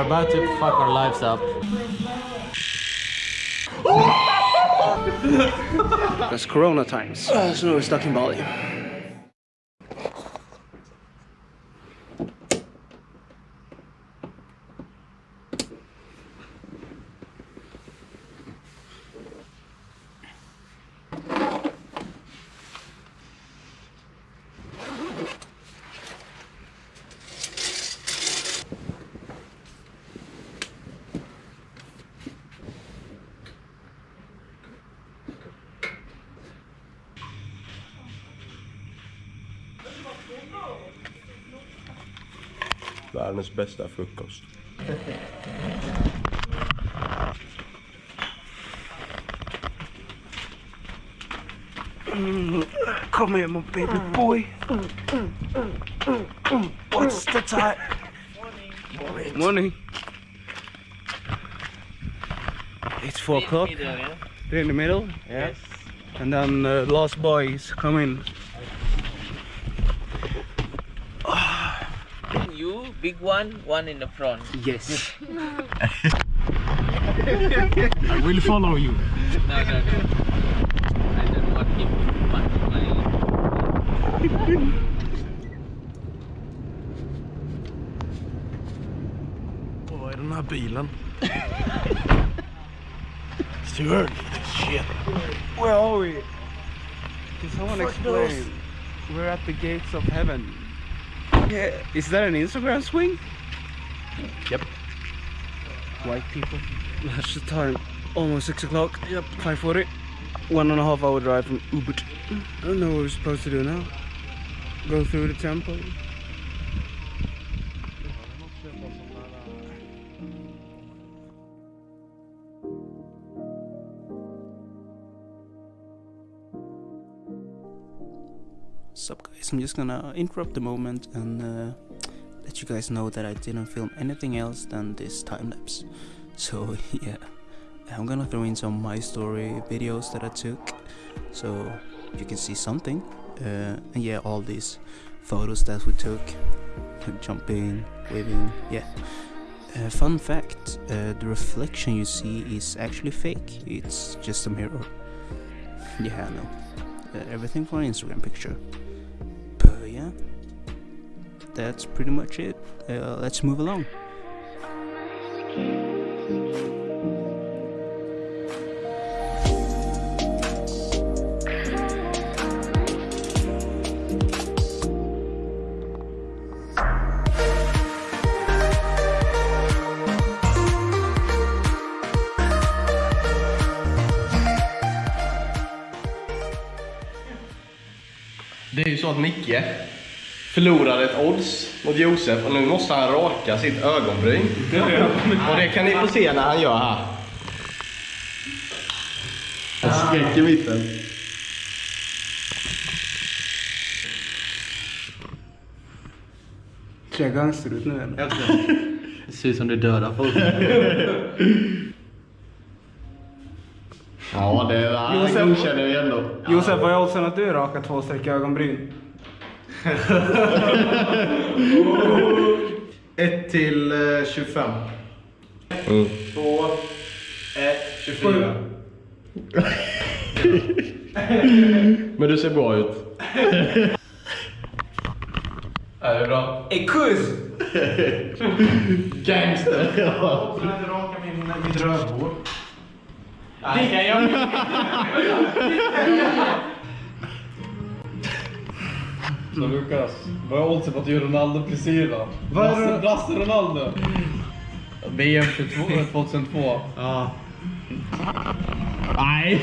are about to fuck our lives up. That's Corona times. Uh, so we're stuck in Bali. Världens bästa frukost. Come here, my baby boy. What's the time? Morning. Morning. It's four o'clock. Three in the middle. Yes. And then uh, last boy is coming. You, big one, one in the front. Yes. I will follow you. No, no, no. I don't want him to punch my... Vad är den här bilen? Stuart, shit. Where are we? Can someone explain? We're at the gates of heaven. Yeah. Is that an Instagram swing? Yep. White people. That's the time. Almost six o'clock. Yep. Five forty. One and a half hour drive from Ubud. I don't know what we're supposed to do now. Go through the temple. Sup guys, I'm just gonna interrupt the moment and uh, let you guys know that I didn't film anything else than this time lapse. So yeah, I'm gonna throw in some my story videos that I took so you can see something. Uh, and yeah, all these photos that we took, jumping, waving, yeah. Uh, fun fact, uh, the reflection you see is actually fake, it's just a mirror. Yeah, I know. Uh, everything for an Instagram picture. That's pretty much it. Uh, let's move along. Det är ju så att Micke förlorade ett odds mot Josef och nu måste han raka sitt ögonbryn. Och det kan ni få se när han gör här. En skräck i mitten. Ser jag gangster ut nu eller? Det ser ut som du dödar folk. Ja, det är, han Josef- godkänner vi ändå. Josef, vad är oddsen att du rakar två streck i ögonbryn? 1 till eh, 25. Mm. 2, 1, 24. Men du ser bra ut. Är det bra? Hey, kuz! Gangster. Jag kan inte raka min, mitt rövhår. Det kan jag Så Lukas, vad är oddsen på att du gör Ronaldo-frisyr då? Vad är Brasse? Brasse Ronaldo. VM 22, 2002. Ja. Nej,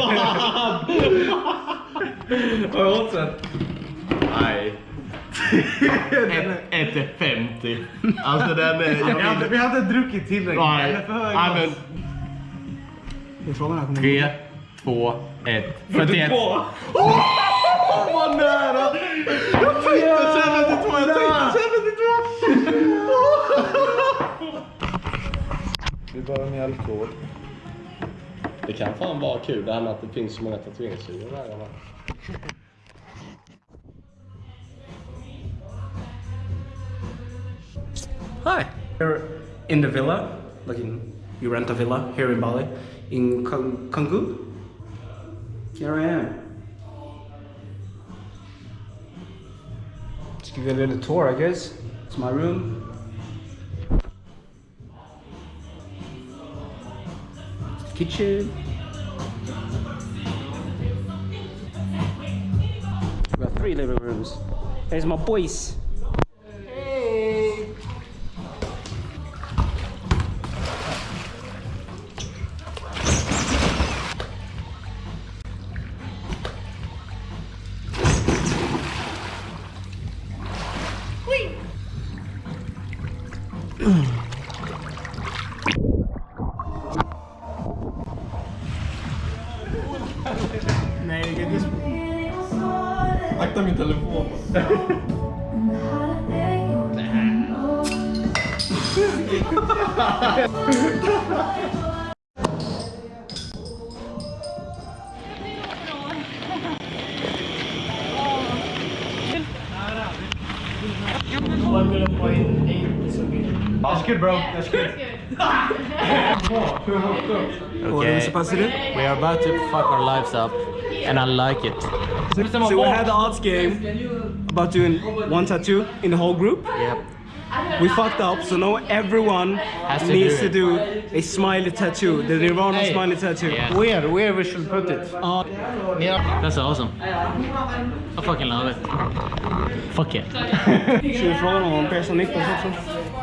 fan! Vad är oddsen? Nej. Ett- Ett är 50. Alltså den är... Jag Vi hade, vi hade druckit tillräckligt. Nej. För Nej men... oss. Det är frågan här kommer Tre, två, ett. 41. 42! Vad nära! Jag tänkte 72, jag tänkte 72! Vi behöver mjölkvård. Det kan fan vara kul det här med att det finns så många där. va? Hi. We're in the villa, like in you rent a villa here in Bali, in Kang- Canggu. Here I am. Give you a little tour, I guess. It's my room. Kitchen. We got three living rooms. There's my boys. Akta min telefon. That's good bro, that's good. What are we supposed to do? We are about to fuck our lives up, and I like it. So we had the odds game about doing one tattoo in the whole group. Yep. We fucked up, so now everyone to needs do to do a smiley tattoo, the Nirvana smiley tattoo. Yeah. Where, where we should put it? Uh, yeah. That's awesome. I fucking love it. Fuck it. Ska vi fråga någon om Persson Niklas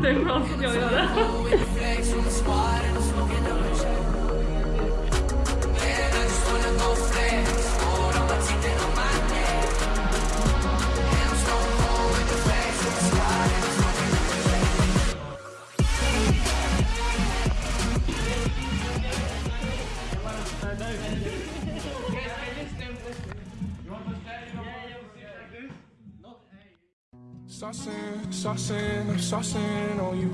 对，不要自由有的。Saucing, saucing, I'm saucing on you.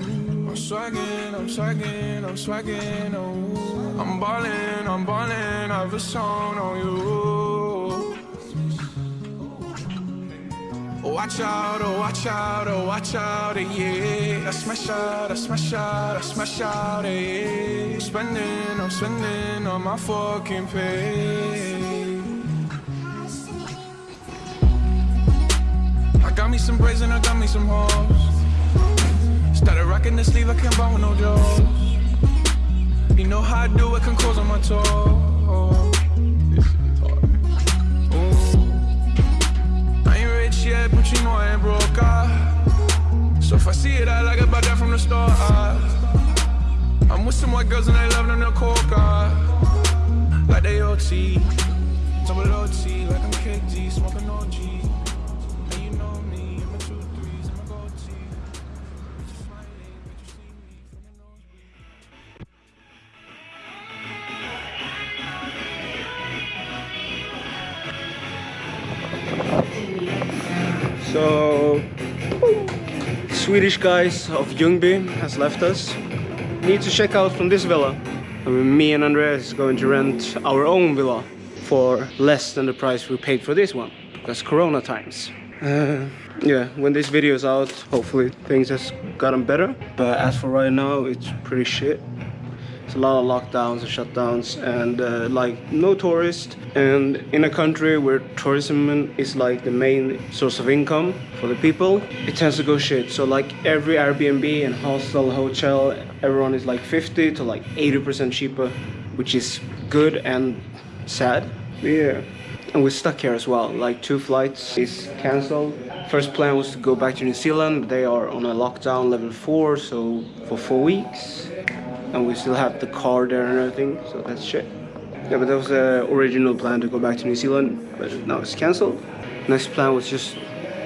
I'm swagging, I'm swagging, I'm swagging on. I'm ballin', I'm ballin', I have a song on you. Watch out, oh watch out, oh watch out, eh, yeah. I smash out, I smash out, I smash out, eh, yeah. I'm spending, I'm spending on my fucking pay. Me some braids and I got me some hoes. Started rocking the sleeve, I can't buy with no jaws. You know how I do it, can close on my toes. I ain't rich yet, but you know I ain't broke. ah. So if I see it, I like it, buy that from the store. ah. I'm with some white girls and they love them, they're coca. Like they OT. Double OT, like I'm KG, smoking OG. So, Swedish guys of Ljungby has left us. Need to check out from this villa. I mean, me and Andreas is going to rent our own villa for less than the price we paid for this one because Corona times. Uh, yeah, when this video is out, hopefully things has gotten better. But as for right now, it's pretty shit. It's a lot of lockdowns and shutdowns and uh, like no tourists and in a country where tourism is like the main source of income for the people it tends to go shit. So like every airbnb and hostel hotel everyone is like 50 to like 80% cheaper which is good and sad. Yeah. And we're stuck here as well. Like two flights is cancelled first plan was to go back to new zealand. They are on a lockdown level 4 so for four weeks and we still have the car there and everything, so that's shit. Yeah, but that was the original plan to go back to New Zealand, but now it's cancelled. Next plan was just,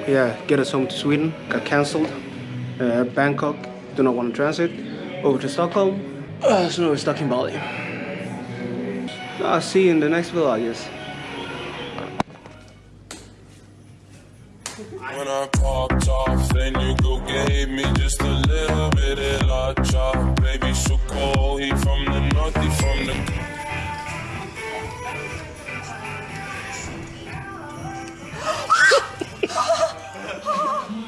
yeah, get us home to Sweden. Got cancelled. Uh, Bangkok do not want to transit over to Stockholm. Uh, so now we're stuck in Bali. I'll see you in the next vlog, yes. When I popped off, then you go gave me just a little bit of la chop. Baby, so cold, he from the north, he from the. Ha